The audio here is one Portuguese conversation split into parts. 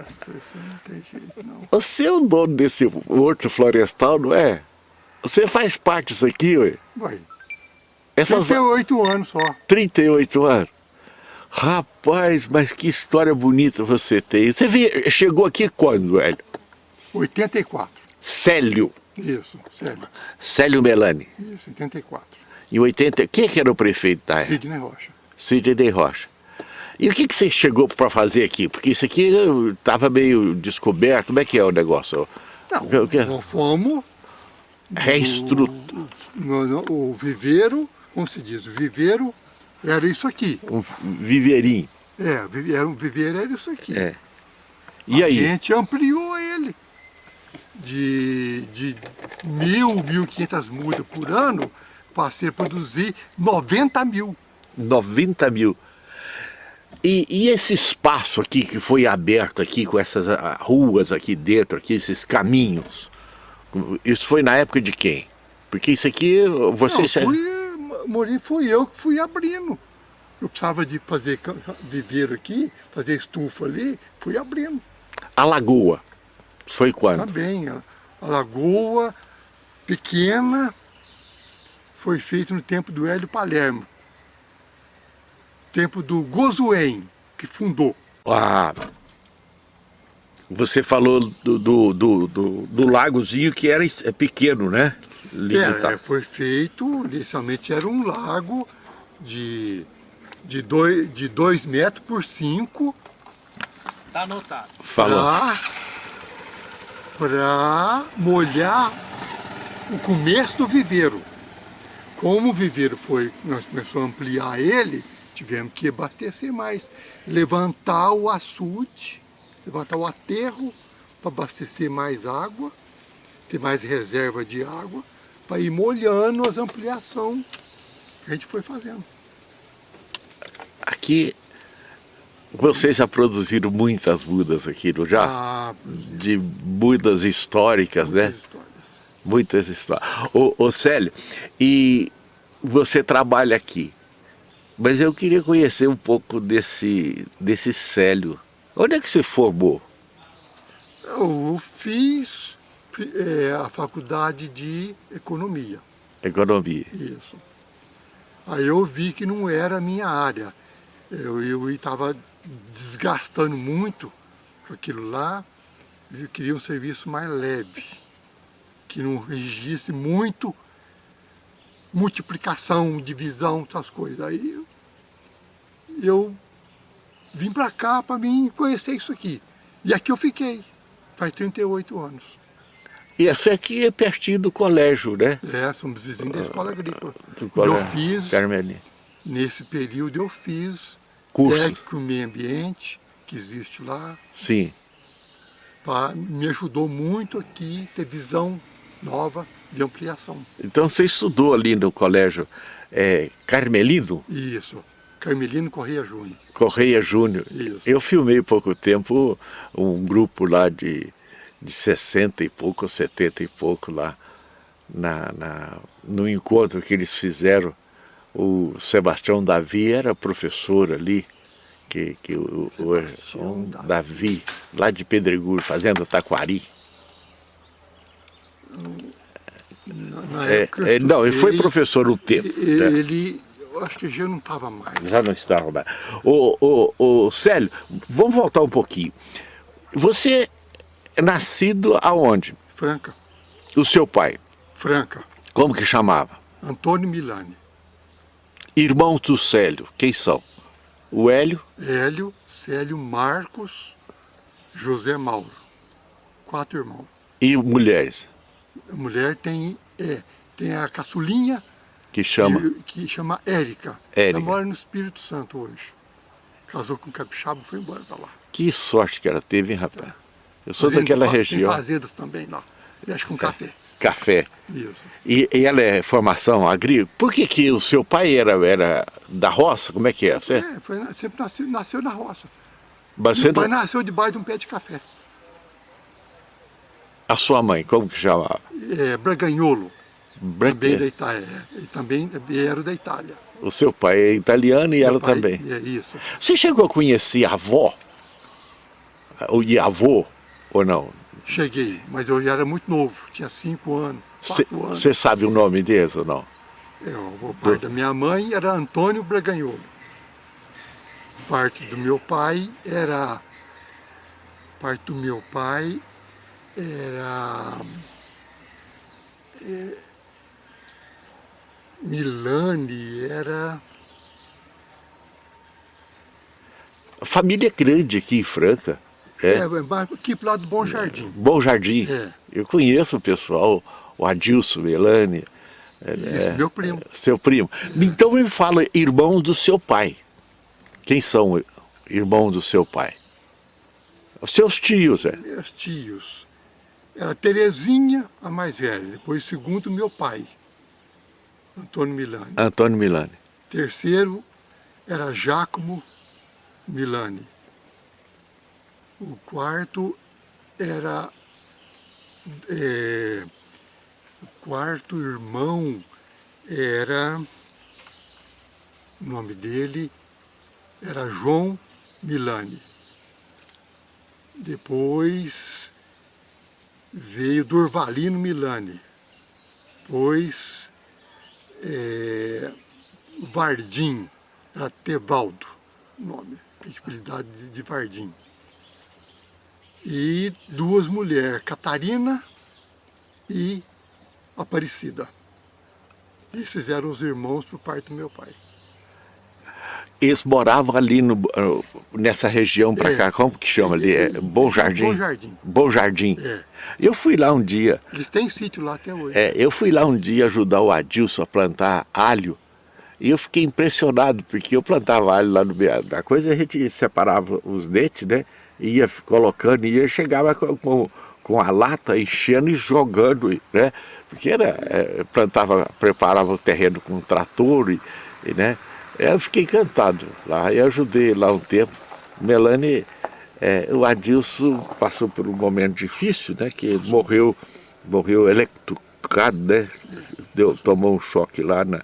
Essa não tem jeito, não. Você é o dono desse horto florestal, não é? Você faz parte disso aqui, ué? Vai. Essas 38 anos só. 38 anos. Rapaz, mas que história bonita você tem. Você veio, chegou aqui quando, velho? 84. Célio. Isso, sério. Célio Melani. Isso, 84. Em 80... Quem que era o prefeito da época? Sidney Rocha. Sidney Rocha. E o que, que você chegou para fazer aqui? Porque isso aqui estava meio descoberto. Como é que é o negócio? Não, O que- nós fomos... Reestru... no- no- o viveiro, como se diz, o viveiro era isso aqui. Um viveirinho. É, era um viveiro era isso aqui. É. E A aí? gente ampliou ele de, de mil, mil quinhentas mudas por ano, passei a produzir 90 mil. 90 mil. E, e esse espaço aqui que foi aberto aqui com essas ah, ruas aqui dentro, aqui, esses caminhos, isso foi na época de quem? Porque isso aqui, você... Não, fui, Mori, fui eu que fui abrindo. Eu precisava de fazer viveiro aqui, fazer estufa ali, fui abrindo. A lagoa, foi quando? Também, a, a lagoa pequena foi feita no tempo do Hélio Palermo. Tempo do Gozuen, que fundou. Ah, você falou do, do, do, do, do lagozinho que era é pequeno, né? Limitado. É, foi feito, inicialmente era um lago de, de, dois, de dois metros por cinco Tá anotado. Falou. para molhar o começo do viveiro. Como o viveiro foi, nós começamos a ampliar ele, tivemos que abastecer mais. Levantar o açude, levantar o aterro para abastecer mais água, ter mais reserva de água, para ir molhando as ampliações que a gente foi fazendo. Aqui, vocês já produziram muitas mudas aqui, não já? Ah, De mudas históricas, né? muitas histórias. Muitas histórias. Ô, ô Célio, e você trabalha aqui, mas eu queria conhecer um pouco desse, desse Célio. Onde é que você formou? Eu fiz é, a faculdade de economia. Economia. Isso. Aí eu vi que não era a minha área. Eu estava desgastando muito com aquilo lá. Eu queria um serviço mais leve, que não exigisse muito multiplicação, divisão, essas coisas. Aí eu, vim para cá para mim conhecer isso aqui. E aqui eu fiquei, faz 38 anos. E essa aqui é pertinho do colégio, né? É, somos vizinhos da escola agrícola. Do colégio Eu fiz, Carmelinha. nesse período eu fiz Cursos. técnico meio ambiente, que existe lá, Sim. pra, me ajudou muito aqui ter visão nova de ampliação. Então você estudou ali no colégio é, Carmelino Isso, Carmelino Correia Júnior. Correia Júnior. Isso. Eu filmei pouco tempo um grupo lá de, de 60 e pouco, 70 e pouco lá, na, na, no encontro que eles fizeram. O Sebastião Davi era professor ali, que, que o, o, Sebastião um Davi. Davi, lá de Pedregulho, fazendo Taquari. Na, na É, época é, não, ele foi professor um tempo. né? Ele, eu acho que já não estava mais. Já não estava mais. Ô, ô, ô, Célio, vamos voltar um pouquinho. Você é nascido aonde? Franca, O seu pai, Franca, como que chamava? Antônio Milani, Irmãos do Célio, quem são? O Hélio, Hélio, Célio, Marcos, José Mauro. Quatro irmãos. e mulheres, A mulher tem, é, tem a caçulinha, que chama... que, que chama Érica. Érica. Ela mora no Espírito Santo hoje. Casou com um capixaba e foi embora pra lá. Que sorte que ela teve, hein, rapaz? Eu sou Fazenda- daquela Tem região, fazendas também lá. Mexe com café. café. Isso. E, e ela é formação agrícola. Por que, que o seu pai era, era da roça? Como é que é? Você, É, foi, sempre nasceu, nasceu na roça. mas Meu pai não- nasceu debaixo de um pé de café. A sua mãe, como que chamava? É, Braganholo, também da Branca. Itália. E também vieram da Itália. O seu pai é italiano e ela Meu pai- também. É isso. Você chegou a conhecer a avó? E avô, ou não? Cheguei, mas eu era muito novo, tinha cinco anos, quatro anos. Você sabe o nome deles ou não? É, o pai da minha mãe era Antônio Braganholo. Parte do meu pai era... Parte do meu pai era... É, Milani, era... A família é grande aqui em Franca. É, é aqui pro lado do Bom Jardim. Bom Jardim. É. Eu conheço o pessoal, o Adilson, Melani. É, Isso, meu primo. Seu primo. Então me fala, irmãos do seu pai. Quem são irmãos do seu pai? Os seus tios, é? Meus tios. Era Terezinha, a mais velha. Depois, segundo, meu pai. Antônio Milani. Antônio Milani. Terceiro era Giacomo Milani. O quarto era... É, o quarto irmão era... O nome dele era João Milani. Depois veio Durvalino Milani. Depois é, Vardim, era Tebaldo, nome, possibilidade de Vardim. E duas mulheres, Catarina e Aparecida. Esses eram os irmãos por parte do meu pai. Eles moravam ali no, nessa região para é, cá, como que chama ali? É, Bom Jardim? Bom Jardim. Bom Jardim. É. Eu fui lá um dia. Eles têm sítio lá até hoje. É, eu fui lá um dia ajudar o Adilson a plantar alho. E eu fiquei impressionado, porque eu plantava alho lá no meio da coisa, a gente separava os dentes, né? Ia colocando, e ia chegava com, com, com a lata enchendo e jogando, né? Porque era, é, plantava, preparava o terreno com um trator, e, e né? Eu fiquei encantado lá, e ajudei lá um tempo. Melanie, é, o Adilson passou por um momento difícil, né? Que morreu, morreu eletrocado, né? Deu, tomou um choque lá na...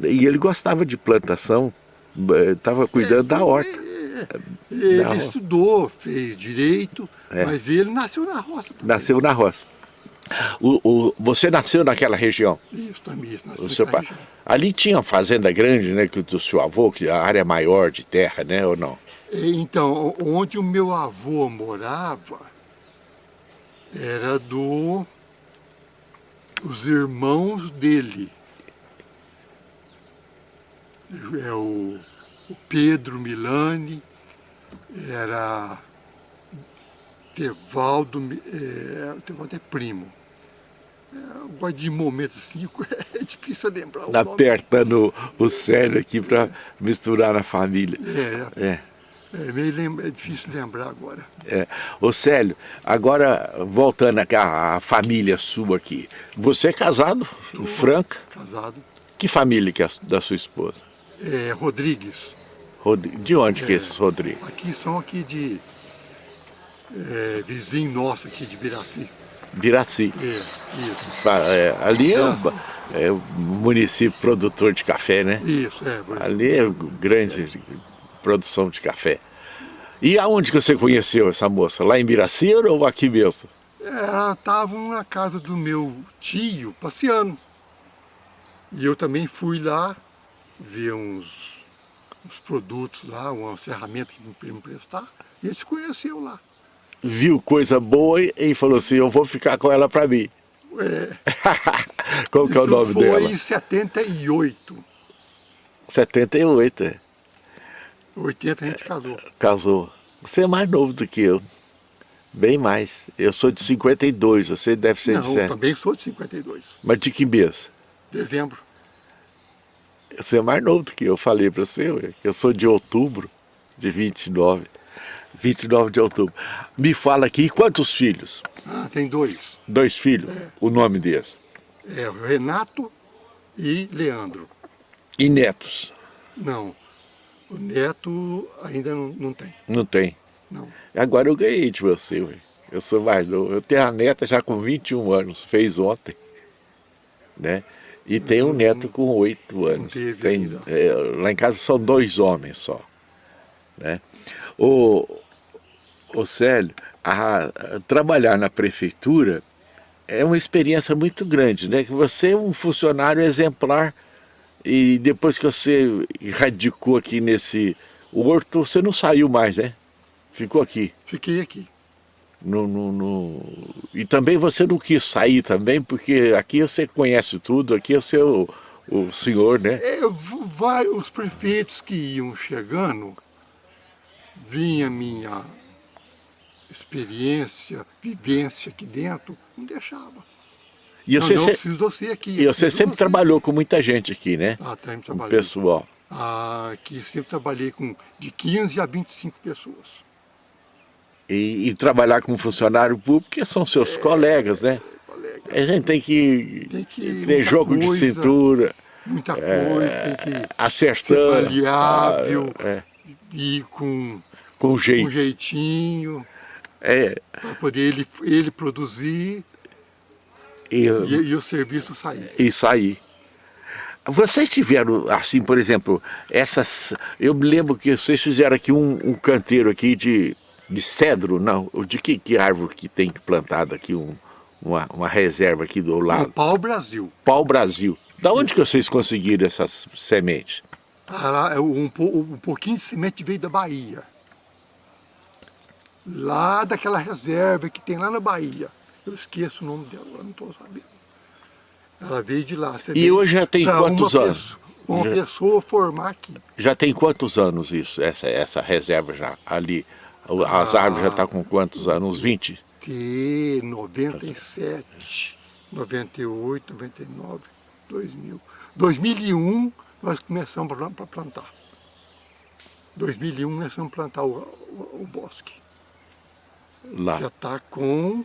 E ele gostava de plantação, estava cuidando é, da horta. É, ele da estudou, fez direito, é. mas ele nasceu na roça também. Nasceu na roça. O, o, você nasceu naquela região? Isso, também. O seu pai. Ali tinha uma fazenda grande, né, do seu avô, que a área maior de terra, né, ou não? Então, onde o meu avô morava, era do os irmãos dele. É o, o Pedro Milani, era Tevaldo, é, Tevaldo é primo. É, de momento assim, é difícil lembrar o Apertando o cérebro aqui para misturar na família. É, é. É, meio é difícil lembrar agora. É. Ô Célio, agora voltando à família sua aqui. Você é casado, Tô, Franca? Casado. Que família que é da sua esposa? É, Rodrigues. Rod... De onde é, que é esses Rodrigues? Aqui são aqui de é, vizinho nosso aqui de Biraci. Biraci. É, isso. É, ali é, é o município produtor de café, né? Isso, é. Ali é grande produção de café. E aonde que você conheceu essa moça? Lá em Biraci ou aqui mesmo? Ela estava na casa do meu tio, passeando. E eu também fui lá ver uns, uns produtos lá, umas ferramentas que me emprestar. E gente se conheceu lá. Viu coisa boa e falou assim, eu vou ficar com ela para mim. É. Qual que é o nome foi dela? Foi em 78. 78, é. 80 a gente casou. Casou. Você é mais novo do que eu. Bem mais. Eu sou de 52, você deve ser Não, de 7. eu também sou de 52. Mas de que mês? Dezembro. Você é mais novo do que eu, falei para você. Eu sou de outubro, de 29. 29 de outubro. Me fala aqui, quantos filhos? Ah, tem dois. Dois filhos? É. O nome deles? É, Renato e Leandro. E netos? Não. O neto ainda não, não tem. Não tem? Não. Agora eu ganhei de você, ué. eu sou mais novo. Eu tenho a neta já com 21 anos, fez ontem. Né? E tem um neto com 8 anos. Tem, é, lá em casa são dois homens só. Né? O, Ô Célio, a, a, trabalhar na prefeitura é uma experiência muito grande, né? Que você é um funcionário exemplar e depois que você radicou aqui nesse horto, você não saiu mais, né? Ficou aqui. Fiquei aqui. No, no, no... E também você não quis sair também, porque aqui você conhece tudo, aqui é o o senhor, né? É, vários prefeitos que iam chegando, vinha minha experiência, vivência aqui dentro, não deixava. E você, não, de você aqui. E você sempre trabalhou com muita gente aqui, né? Ah, sempre trabalhei. pessoal. Ah, aqui sempre trabalhei com de 15 a 25 pessoas. E, e trabalhar como funcionário público, que são seus é, colegas, né? Colegas. A gente tem que, tem que ter jogo coisa, de cintura. Muita é, coisa, é, tem que acertar, ser maleável, ah, é. ir com, com, jeito. com jeitinho, é. para poder ele, ele produzir e, e, e o serviço sair. E sair. Vocês tiveram, assim, por exemplo, essas... Eu me lembro que vocês fizeram aqui um, um canteiro aqui de, de cedro, não, de que, que árvore que tem plantado aqui, um, uma, uma reserva aqui do lado? Pau Brasil. Pau Brasil. Da onde que vocês conseguiram essas sementes? Ah, é um, um pouquinho de semente veio da Bahia. Lá daquela reserva que tem lá na Bahia. Eu esqueço o nome dela, eu não estou sabendo. Ela veio de lá. e hoje já tem quantos anos? Pessoa, uma já, pessoa formar aqui. Já tem quantos anos isso, essa, essa reserva já ali? As ah, árvores já estão tá com quantos anos? Uns 20? Que 97, 98, 99, 2000. 2001 nós começamos a plantar. 2001 começamos a plantar o, o, o bosque. Lá. Já está com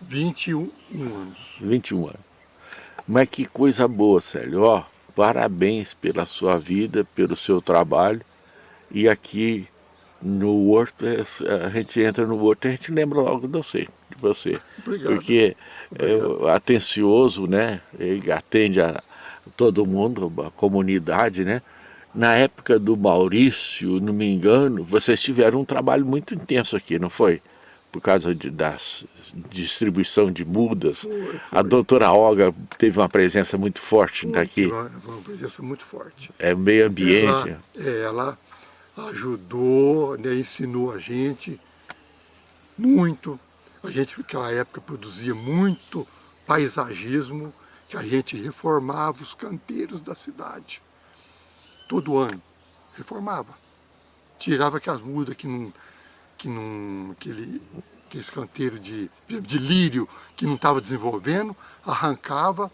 21 anos. 21 anos. Mas que coisa boa, Célio. Ó, parabéns pela sua vida, pelo seu trabalho. E aqui no Horto, é, a gente entra no Horto e a gente lembra logo de você. De você. Obrigado. Porque Obrigado. é atencioso, né? Ele atende a todo mundo, a comunidade, né? Na época do Maurício, não me engano, vocês tiveram um trabalho muito intenso aqui, não foi? por causa de, da distribuição de mudas. Foi, foi. A doutora Olga teve uma presença muito forte foi, aqui. Uma presença muito forte. É meio ambiente. Ela, ela ajudou, né, ensinou a gente muito. A gente naquela época produzia muito paisagismo, que a gente reformava os canteiros da cidade. Todo ano, reformava. Tirava aquelas mudas que não que não, aquele, aquele canteiro de, de lírio que não estava desenvolvendo, arrancava,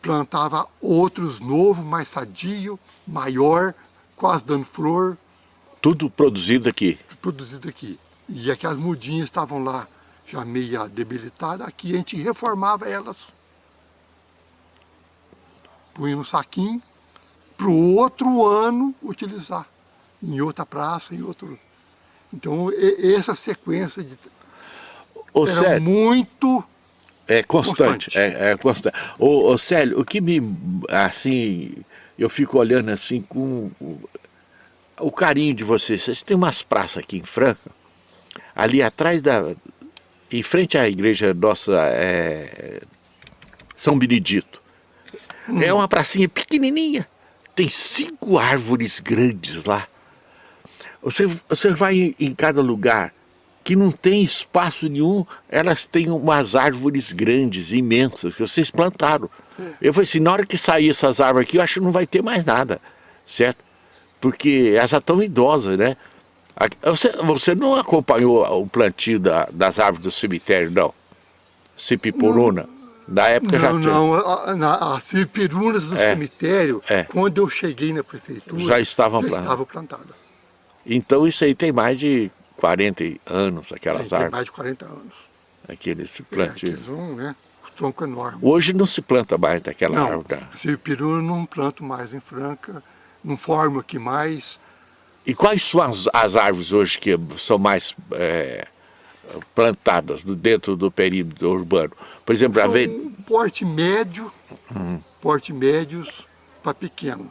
plantava outros novos, mais sadio, maior, quase dando flor. Tudo produzido aqui? Produzido aqui. E aquelas mudinhas estavam lá já meio debilitadas, aqui a gente reformava elas. Punha no saquinho, para o outro ano utilizar. Em outra praça, em outro então, essa sequência de... Ô, era muito... É constante, constante. É, é, constante. Ô, ô, Célio, o que me, assim, eu fico olhando assim com o carinho de vocês. Vocês têm umas praças aqui em Franca, ali atrás da, em frente à igreja nossa, é, São Benedito. Hum. É uma pracinha pequenininha, tem cinco árvores grandes lá. Você, você vai em cada lugar que não tem espaço nenhum, elas têm umas árvores grandes, imensas, que vocês plantaram. Eu falei assim, na hora que sair essas árvores aqui, eu acho que não vai ter mais nada, certo? Porque elas já estão idosas, né? Você, você não acompanhou o plantio da, das árvores do cemitério, não? Cipipuruna? Na época não, já tinha. Não, as cipirunas do é, cemitério, é. quando eu cheguei na prefeitura, já estavam já plantadas. estavam plantadas. Então isso aí tem mais de 40 anos, aquelas tem, árvores. Tem mais de 40 anos. Aqueles plantios. É, um, né? tronco enorme. Hoje não se planta mais daquela não, árvore. Esse peru não planto mais em Franca, não formo aqui mais. E quais são as, as árvores hoje que são mais é, plantadas dentro do perímetro urbano? Por exemplo, a ve... porte médio, hum. porte médios para pequeno.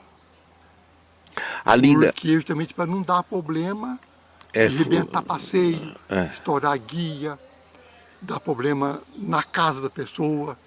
Ali Porque justamente para não dar problema É, arrebentar passeio, é. estourar guia, dar problema na casa da pessoa.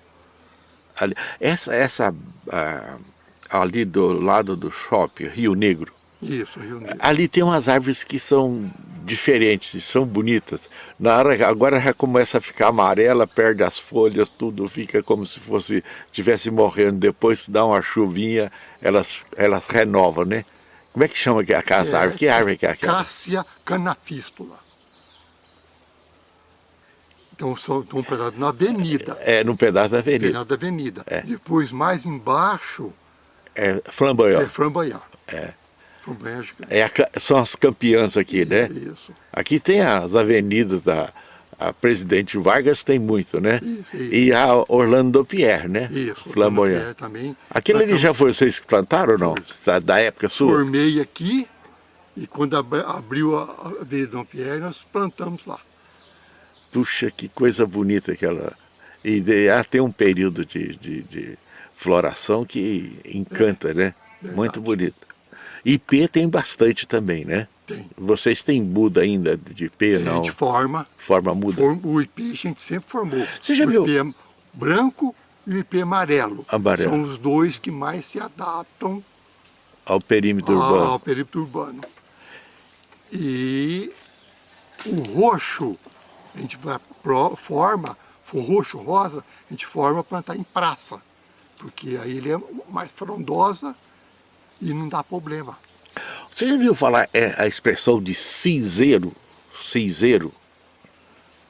Ali, essa, essa uh, ali do lado do shopping, Rio Negro. Isso, Rio Negro. Ali tem umas árvores que são diferentes, são bonitas. Na hora, agora já começa a ficar amarela, perde as folhas, tudo fica como se fosse tivesse morrendo. Depois dá uma chuvinha, elas, elas renovam, né? Como é que chama aquela é, árvore? Que árvore que é aquela? Cássia canafístula. Então, são um pedaço na avenida. É, no pedaço da avenida. Pedaço da avenida. É. Depois, mais embaixo... É flamboyant. É flamboyant. É. É a, são as campeãs aqui, né? Isso. Aqui tem as avenidas da a Presidente Vargas, tem muito, né? Isso, isso. E a Orlando Pierre, né? Isso, Flamboyant. também. Aquilo ali já foi vocês que plantaram ou não? Da, da época sua? Formei aqui e quando abriu a Avenida Dom Pierre, nós plantamos lá. Puxa, que coisa bonita aquela... E ela tem um período de, de, de floração que encanta, é, né? Verdade. Muito bonito. IP tem bastante também, né? Tem. Vocês têm muda ainda de IP, tem, não? A gente forma. Forma muda? Forma, o IP a gente sempre formou. Você já o viu? IP é branco e o IP amarelo. Amarelo. São os dois que mais se adaptam ao perímetro ao, urbano. Ao perímetro urbano. E o roxo, a gente forma, for roxo, rosa, a gente forma plantar em praça. Porque aí ele é mais frondosa e não dá problema. Você já viu falar é, a expressão de cinzeiro? Cinzeiro?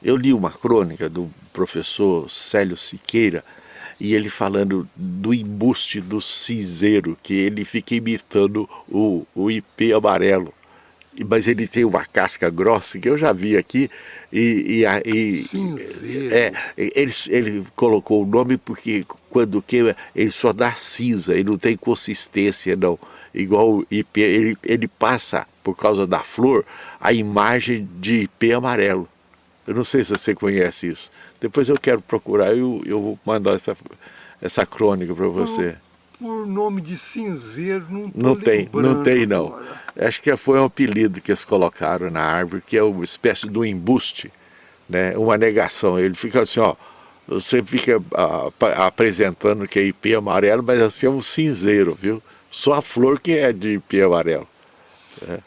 Eu li uma crônica do professor Célio Siqueira e ele falando do embuste do cinzeiro, que ele fica imitando o, o IP amarelo. Mas ele tem uma casca grossa, que eu já vi aqui, e, e, e Cinzeiro. É, ele, ele colocou o nome porque quando queima, ele só dá cinza, ele não tem consistência não. Igual o IP, ele, ele passa, por causa da flor, a imagem de IP amarelo. Eu não sei se você conhece isso. Depois eu quero procurar, eu, eu vou mandar essa, essa crônica para você. Por, por, nome de cinzeiro, não Não tem, não tem não. Agora. Acho que foi um apelido que eles colocaram na árvore, que é uma espécie de um embuste, né? uma negação. Ele fica assim, ó, você fica ah, apresentando que é IP amarelo, mas assim é um cinzeiro, viu? Só a flor que é de IP amarelo. É.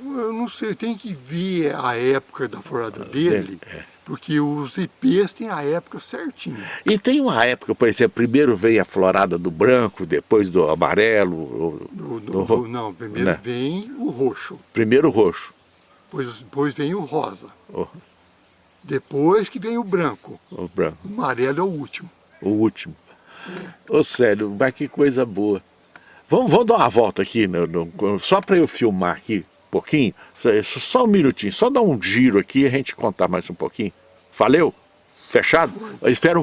Eu não sei, tem que ver a época da florada dele, é. porque os IPs têm a época certinha. E tem uma época, por exemplo, primeiro veio a florada do branco, depois do amarelo. Do, do, do, não, primeiro né? vem o roxo. Primeiro o roxo. Depois, depois vem o rosa. Oh. Depois que vem o branco. O branco. O amarelo é o último. O último. É. Ô Célio, mas que coisa boa. Vamos, vamos dar uma volta aqui, no, no, só para eu filmar aqui pouquinho. Só, só um minutinho, só dar um giro aqui e a gente contar mais um pouquinho. Valeu? Fechado? Eu espero um